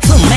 gentleman